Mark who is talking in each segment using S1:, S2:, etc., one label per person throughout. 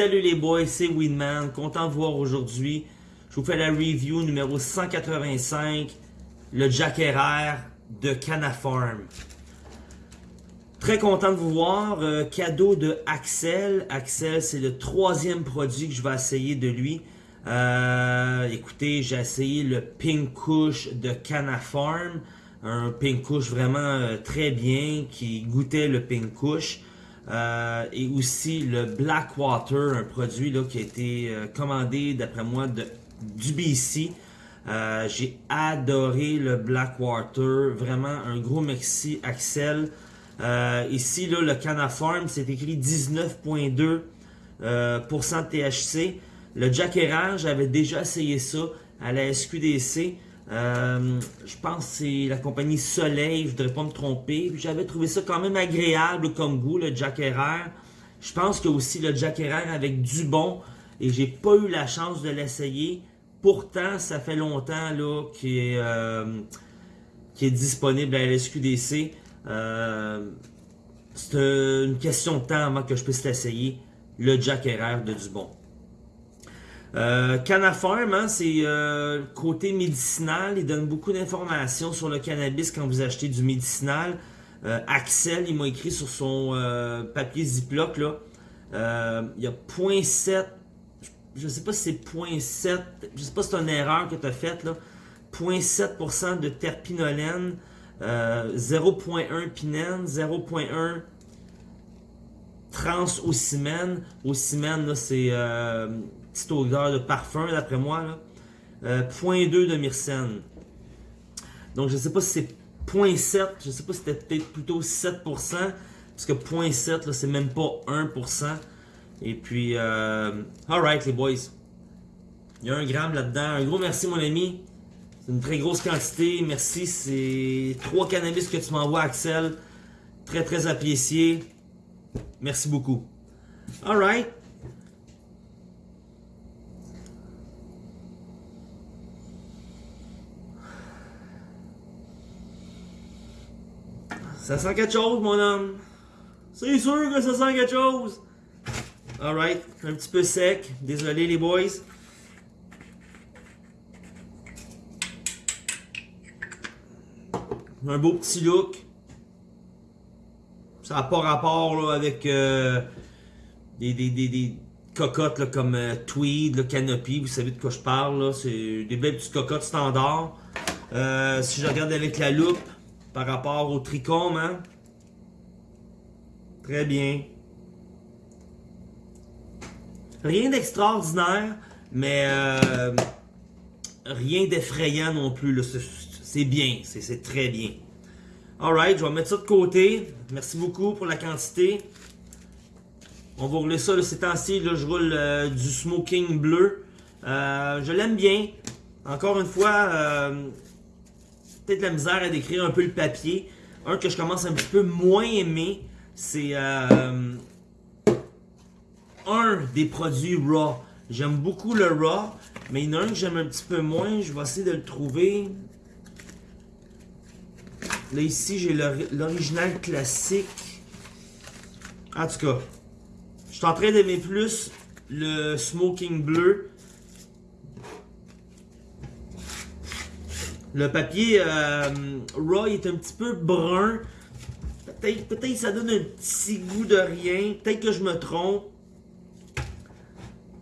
S1: Salut les boys, c'est Winman, content de voir aujourd'hui. Je vous fais la review numéro 185, le Jack de Canafarm. Très content de vous voir, euh, cadeau de Axel. Axel, c'est le troisième produit que je vais essayer de lui. Euh, écoutez, j'ai essayé le Pink Kush de Canafarm. Un Pink Kush vraiment euh, très bien, qui goûtait le Pink Kush. Euh, et aussi le Blackwater, un produit là, qui a été euh, commandé d'après moi de, du BC. Euh, j'ai adoré le Blackwater, vraiment un gros merci Axel. ici là, le Canafarm, c'est écrit 19.2% de THC. Le Jack j'avais déjà essayé ça à la SQDC. Euh, je pense que c'est la compagnie Soleil, je voudrais pas me tromper. J'avais trouvé ça quand même agréable comme goût, le Jack Herrera. Je pense que aussi le Jack Herrera avec du bon et j'ai pas eu la chance de l'essayer. Pourtant, ça fait longtemps là qu'il est, euh, disponible à la SQDC. Euh, c'est une question de temps avant que je puisse l'essayer. Le Jack Herrera de Dubon. Euh, Canafarm, hein, c'est euh, côté médicinal, il donne beaucoup d'informations sur le cannabis quand vous achetez du médicinal. Euh, Axel, il m'a écrit sur son euh, papier Ziploc, là, il y a 0.7, je sais pas si c'est 0.7, je sais pas si c'est une erreur que tu as faite, là, 0.7% de terpinolène, 0.1 pinène, 0.1 trans-ocimène. Ocimène, là, c'est petite odeur de parfum d'après moi. Là. Euh, 0.2 de myrcène. Donc je sais pas si c'est 0.7, je sais pas si c'était peut-être plutôt 7%, parce que 0.7 c'est même pas 1%. Et puis, euh, alright les boys. Il y a un gramme là-dedans. Un gros merci mon ami. C'est une très grosse quantité. Merci, c'est trois cannabis que tu m'envoies Axel. Très très apprécié. Merci beaucoup. Alright. Ça sent quelque chose, mon homme. C'est sûr que ça sent quelque chose. Alright, un petit peu sec. Désolé, les boys. Un beau petit look. Ça n'a pas rapport avec euh, des, cocottes comme euh, Tweed, le Canopy. Vous savez de quoi je parle. C'est des belles petites cocottes standards. Euh, si je regarde avec la loupe, par rapport au trichome, hein? Très bien. Rien d'extraordinaire, mais euh, rien d'effrayant non plus. C'est bien, c'est très bien. Alright, je vais mettre ça de côté. Merci beaucoup pour la quantité. On va rouler ça, ces temps-ci, je roule euh, du smoking bleu. Euh, je l'aime bien. Encore une fois, peut-être la misère à décrire un peu le papier. Un que je commence un petit peu moins aimer, c'est euh, un des produits Raw. J'aime beaucoup le Raw, mais il y en a un que j'aime un petit peu moins. Je vais essayer de le trouver. Là, ici, j'ai l'original classique. En tout cas, je suis en train d'aimer plus le Smoking Bleu Le papier euh, Raw est un petit peu brun. Peut-être peut ça donne un petit goût de rien. Peut-être que je me trompe.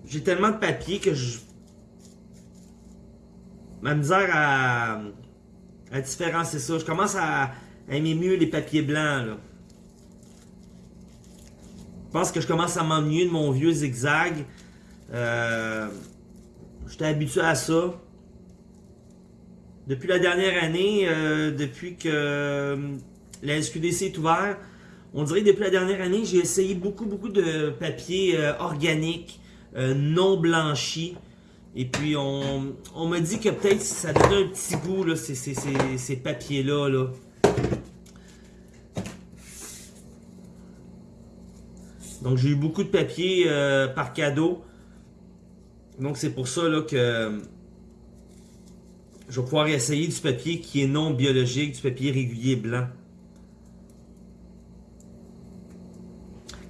S1: J'ai tellement de papier que je... Ma misère à, à différencier ça. Je commence à, aimer mieux les papiers blancs. Là. Je pense que je commence à m'ennuyer de mon vieux zigzag. Euh, J'étais habitué à ça depuis la dernière année, euh, depuis que euh, la SQDC est ouverte, on dirait que depuis la dernière année, j'ai essayé beaucoup, beaucoup de papiers euh, organiques, non blanchis. Et puis, on, on m'a dit que peut-être ça donnait un petit goût, là, ces, ces, ces, papiers-là. Là. Donc, j'ai eu beaucoup de papiers par cadeau. Donc, c'est pour ça là, que je vais pouvoir essayer du papier qui est non biologique, du papier régulier blanc.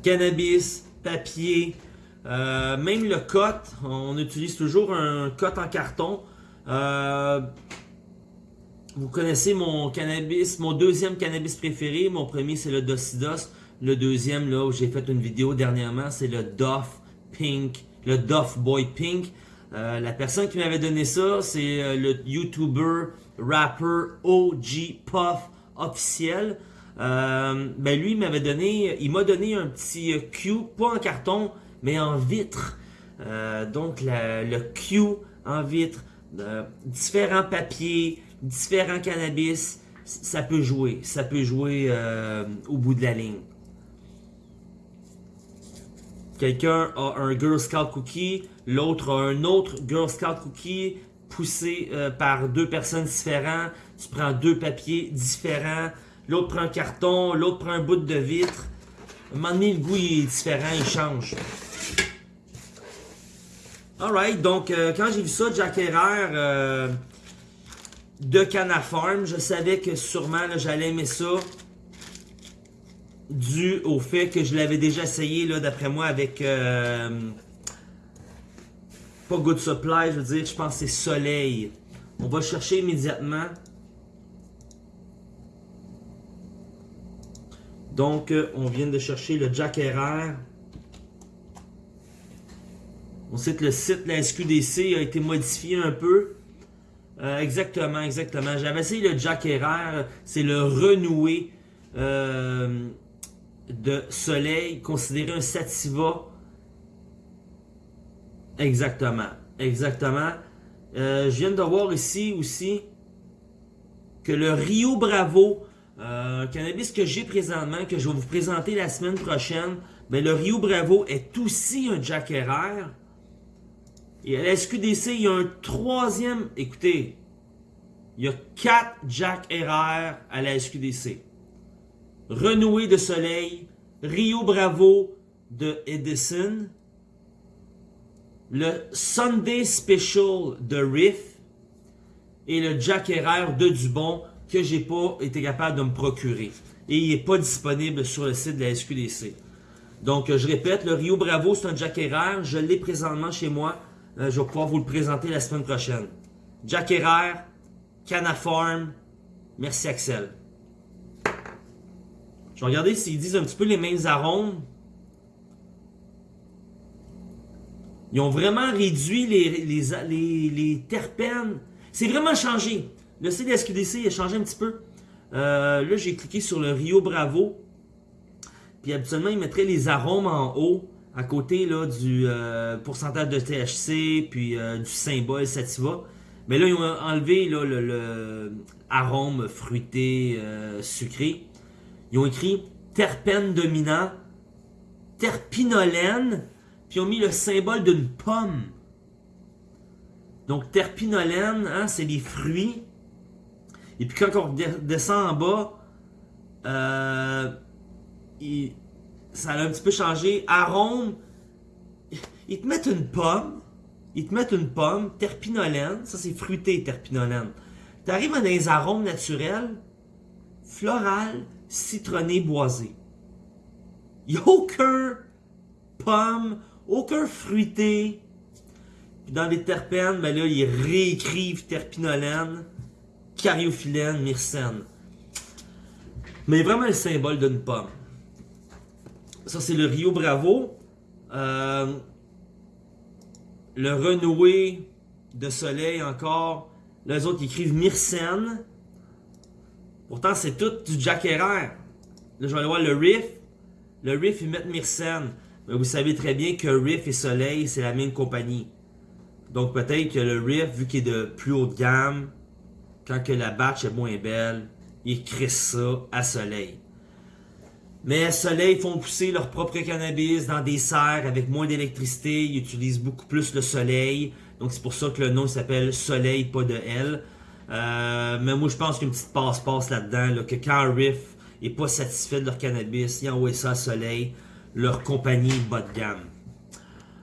S1: Cannabis, papier, Euh, même le cote, on utilise toujours un cote en carton. Euh, vous connaissez mon cannabis, mon deuxième cannabis préféré. Mon premier, c'est le Docidos. Le deuxième, là, où j'ai fait une vidéo dernièrement, c'est le Doff Pink, le Doff Boy Pink. Euh, la personne qui m'avait donné ça, c'est euh, le YouTuber, rapper OG Puff officiel. Euh, ben lui, il m'avait donné, il m'a donné un petit Q, pas en carton, mais en vitre. donc le Q en vitre, différents papiers, différents cannabis, ça peut jouer, ça peut jouer au bout de la ligne. Quelqu'un a un Girl Scout Cookie, l'autre a un autre Girl Scout Cookie poussé euh, par deux personnes différentes. Tu prends deux papiers différents. L'autre prend un carton, l'autre prend un bout de vitre. À un moment donné, le goût est différent, il change. Alright, donc euh, quand j'ai vu ça, Jack euh, de Canafarm, je savais que sûrement j'allais aimer ça dû au fait que je l'avais déjà essayé, d'après moi, avec... pas Good Supply, je veux dire, je pense que c'est Soleil. On va chercher immédiatement. Donc, euh, on vient de chercher le Jack Herrera. On sait que le site la SQDC a été modifié un peu. Euh, exactement, exactement. J'avais essayé le Jack Herrera. C'est le renoué de soleil, considéré un sativa. Exactement, exactement. Euh, je viens de voir ici aussi que le Rio Bravo, euh, cannabis que j'ai présentement, que je vais vous présenter la semaine prochaine, ben le Rio Bravo est aussi un Jack Herrera. Et à la SQDC, il y a un troisième, écoutez, il y a quatre Jack Herrera à la SQDC. Renoué de Soleil, Rio Bravo de Edison, le Sunday Special de Riff et le Jack Herrera de Dubon que j'ai pas été capable de me procurer. Et il n'est pas disponible sur le site de la SQDC. Donc, je répète, le Rio Bravo, c'est un Jack Herrera. Je l'ai présentement chez moi. Euh, je vais pouvoir vous le présenter la semaine prochaine. Jack Herrera, Canafarm. Merci Axel. Je vais regarder s'ils disent un petit peu les mêmes arômes. Ils ont vraiment réduit les, terpènes. C'est vraiment changé. Le CDSQDC a changé un petit peu. Euh, là, j'ai cliqué sur le Rio Bravo. Puis habituellement, ils mettraient les arômes en haut, à côté là, du euh, pourcentage de THC, puis euh, du symbole Sativa. Mais là, ils ont enlevé là, le, le arôme fruité, sucré. Ils ont écrit terpène dominant, terpinolène, puis ils ont mis le symbole d'une pomme. Donc terpinolène, hein, c'est les fruits. Et puis quand on descend en bas, euh, ça a un petit peu changé. Arôme, ils te mettent une pomme. Ils te mettent une pomme, terpinolène. Ça, c'est fruité, terpinolène. Tu arrives à des arômes naturels, floral, citronné boisé. Il a aucun pomme, aucun fruité. dans les terpènes, ben là, ils réécrivent terpinolène, cariophyllène, myrcène. Mais vraiment le symbole d'une pomme. Ça, c'est le Rio Bravo. Euh, le renoué de soleil encore. Les autres écrivent myrcène. Pourtant, c'est tout du Jack Herrera. Là, je vais aller voir le Riff. Le Riff, ils mettent Myrcène. Mais vous savez très bien que Riff et Soleil, c'est la même compagnie. Donc peut-être que le Riff, vu qu'il est de plus haute gamme, quand que la batch est moins belle, ils créent ça à Soleil. Mais Soleil font pousser leur propre cannabis dans des serres avec moins d'électricité. Ils utilisent beaucoup plus le soleil. Donc c'est pour ça que le nom s'appelle Soleil, pas de L. Euh, mais moi, je pense qu'une petite passe-passe là-dedans, que quand Riff est pas satisfait de leur cannabis, ils envoient ça à Soleil, leur compagnie bas de gamme.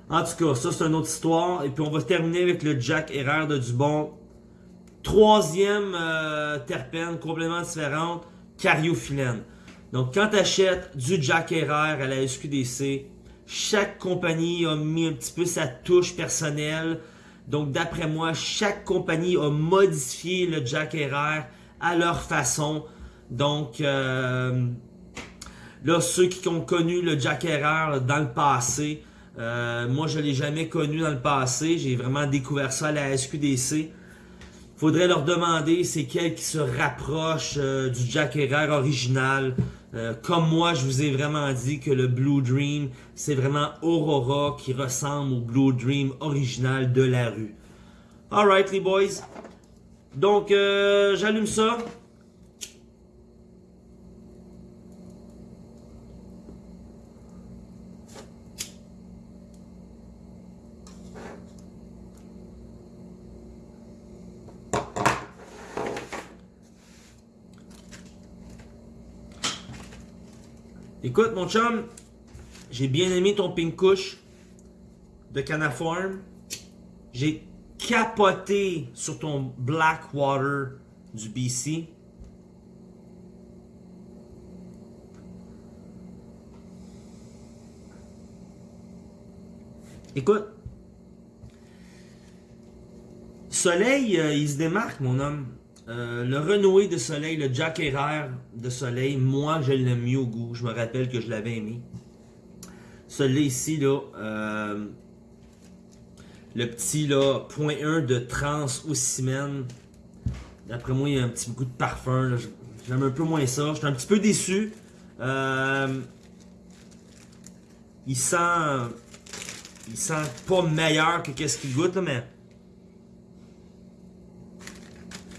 S1: En tout cas, ça c'est une autre histoire. Et puis on va terminer avec le Jack Herrera de Dubon. Troisième euh, terpène, complètement différente, cariophyllène. Donc quand tu achètes du Jack Herrera à la SQDC, Chaque compagnie a mis un petit peu sa touche personnelle. Donc, d'après moi, chaque compagnie a modifié le Jack RR à leur façon. Donc, euh, là, ceux qui ont connu le Jack RR dans le passé, euh, moi, je ne l'ai jamais connu dans le passé. J'ai vraiment découvert ça à la SQDC. Faudrait leur demander c'est quel qui se rapproche euh, du Jack Herrera original. Euh, comme moi, je vous ai vraiment dit que le Blue Dream, c'est vraiment Aurora qui ressemble au Blue Dream original de la rue. Alright les boys. Donc, j'allume ça. Écoute, mon chum, j'ai bien aimé ton pink de Canaform. J'ai capoté sur ton Blackwater du BC. Écoute, Soleil, euh, il se démarque, mon homme. Euh, le renoué de soleil, le Jack Herrera de soleil, moi je l'aime mieux au goût. Je me rappelle que je l'avais aimé. Celui-là ici, là, euh, le petit là, point 1 de trans au. D'après moi, il y a un petit goût de parfum. J'aime un peu moins ça. Je suis un petit peu déçu. Euh, il sent. Il sent pas meilleur que qu'est-ce qu'il goûte, mais.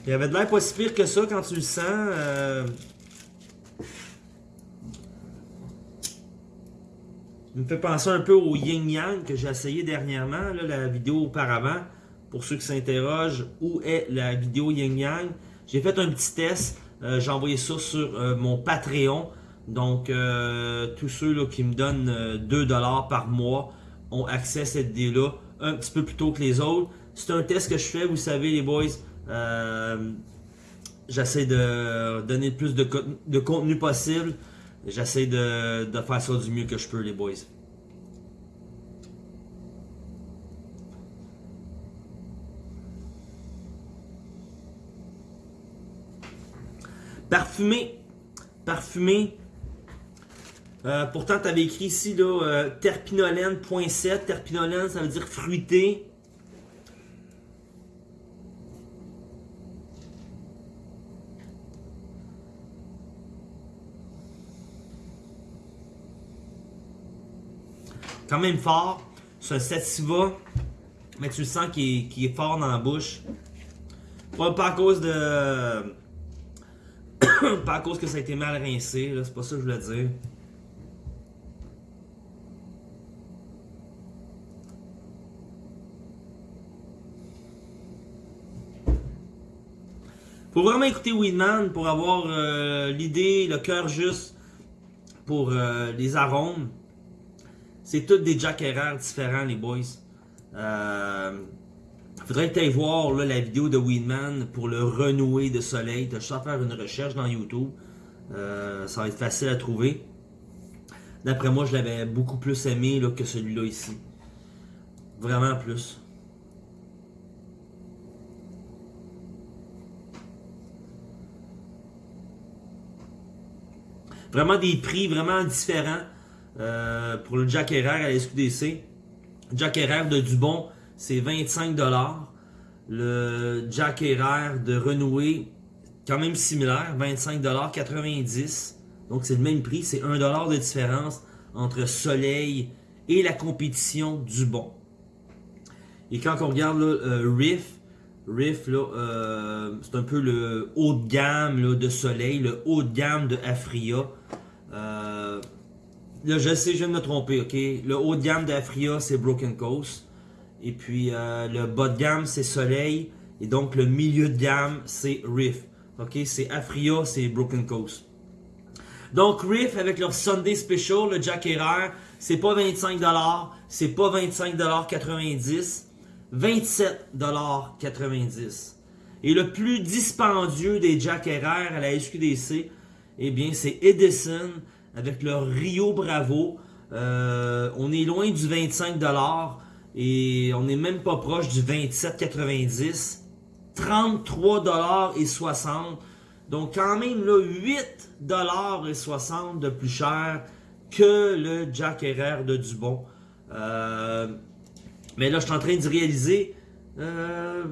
S1: Il avait de l'air pas si pire que ça quand tu le sens. Euh... Il me fait penser un peu au Yin Yang que j'ai essayé dernièrement, la vidéo auparavant. Pour ceux qui s'interrogent, où est la vidéo Yin Yang J'ai fait un petit test. Euh, j'ai envoyé ça sur euh, mon Patreon. Donc, euh, tous ceux qui me donnent 2$ par mois ont accès à cette vidéo-là un petit peu plus tôt que les autres. C'est un test que je fais, vous savez les boys. Euh, j'essaie de donner le plus de, contenu possible. J'essaie de, faire ça du mieux que je peux, les boys. Parfumé. Parfumé. Euh, pourtant, tu avais écrit ici là, euh, terpinolène.7. Terpinolène, ça veut dire fruité. Quand même fort. C'est un sativa, mais tu le sens qu'il est, fort dans la bouche. Pas, à cause de... pas à cause que ça a été mal rincé, c'est pas ça que je voulais dire. Faut vraiment écouter Weedman pour avoir euh, l'idée, le cœur juste pour euh, les arômes. C'est tous des Jack Herrera différents, les boys. Euh, faudrait que tu voir la vidéo de Weedman pour le renouer de soleil. Tu as juste faire une recherche dans YouTube. Euh, ça va être facile à trouver. D'après moi, je l'avais beaucoup plus aimé que celui-là ici. Vraiment plus. Vraiment des prix vraiment différents. Euh, pour le Jack Herrera à la SQDC. Jack Herrera de Dubon, c'est 25$. Le Jack Herrera de Renoué, quand même similaire, 25$, Donc c'est le même prix, c'est 1$ de différence entre Soleil et la compétition Dubon. Et quand on regarde le Riff, Riff, euh, c'est un peu le haut de gamme de Soleil, le haut de gamme de Afria. Euh, Là, je sais, je viens de me tromper, ok? Le haut de gamme d'Afria, c'est Broken Coast. Et puis, euh, le bas de gamme, c'est Soleil. Et donc, le milieu de gamme, c'est Riff. Ok? C'est Afria, c'est Broken Coast. Donc, Riff, avec leur Sunday Special, le Jack Herrera, c'est pas 25$, c'est pas 25,90$, 27,90$. Et le plus dispendieux des Jack Herrera à la SQDC, eh bien, c'est Edison avec leur Rio Bravo. Euh, on est loin du 25$ et on n'est même pas proche du 27,90$. 33,60$. Donc quand même là, 8,60$ de plus cher que le Jack Herrera de Dubon. Euh, mais là, je suis en train de réaliser. Euh,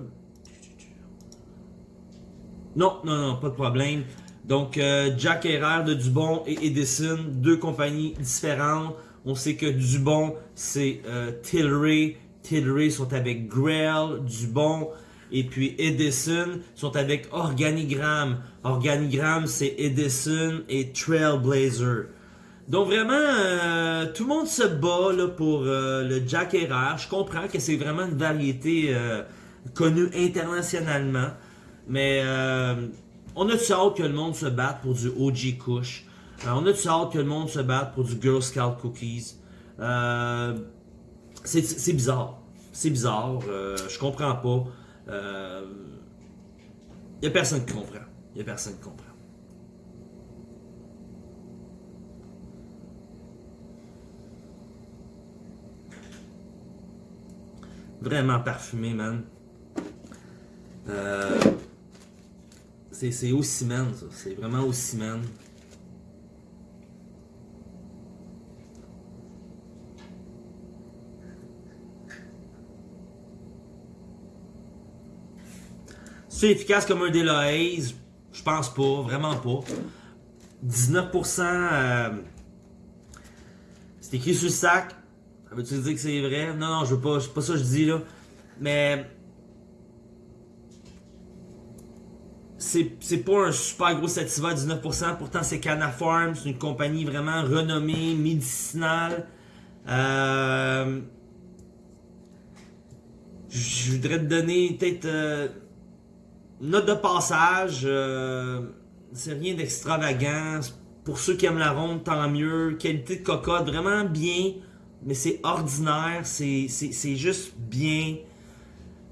S1: non, non, non, pas de problème. Donc, euh, Jack Herrera de Dubon et Edison, deux compagnies différentes. On sait que Dubon, c'est euh, Tilray. Tilray sont avec Grail, Dubon. Et puis Edison sont avec Organigram. Organigram, c'est Edison et Trailblazer. Donc vraiment, euh, tout le monde se bat là, pour euh, le Jack Herrera. Je comprends que c'est vraiment une variété euh, connue internationalement. Mais on a-tu hâte que le monde se batte pour du OG Kush? on a-tu hâte que le monde se batte pour du Girl Scout Cookies? c'est bizarre. C'est bizarre. je comprends pas. Il a personne qui comprend. Il a personne qui comprend. Vraiment parfumé, man. Euh, c'est au ciment, ça. C'est vraiment au ciment. C'est efficace comme un Deloise? Je pense pas, vraiment pas. 19%, euh, c'est écrit sur le sac, veux-tu dire que c'est vrai? Non, non, je veux pas, c'est pas ça que je dis là. Mais. C'est pas un super gros sativa à 19%, pourtant c'est Canafarm, c'est une compagnie vraiment renommée, médicinale. Euh, je voudrais te donner peut-être euh, une note de passage. Euh, c'est rien d'extravagant. Pour ceux qui aiment la ronde, tant mieux. Qualité de cocotte, vraiment bien mais c'est ordinaire, c'est juste bien.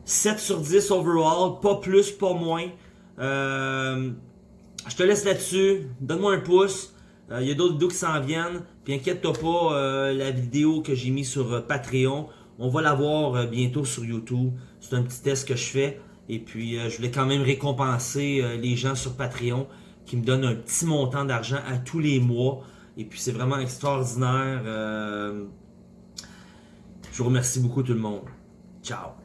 S1: 7 sur 10 overall, pas plus, pas moins. Euh, je te laisse là-dessus, donne-moi un pouce. Il euh, y a d'autres vidéos qui s'en viennent. Puis inquiète-toi pas, euh, la vidéo que j'ai mise sur Patreon, on va la voir bientôt sur YouTube. C'est un petit test que je fais. Et puis, je voulais quand même récompenser les gens sur Patreon qui me donnent un petit montant d'argent à tous les mois. Et puis, c'est vraiment extraordinaire. Je vous remercie beaucoup tout le monde. Ciao.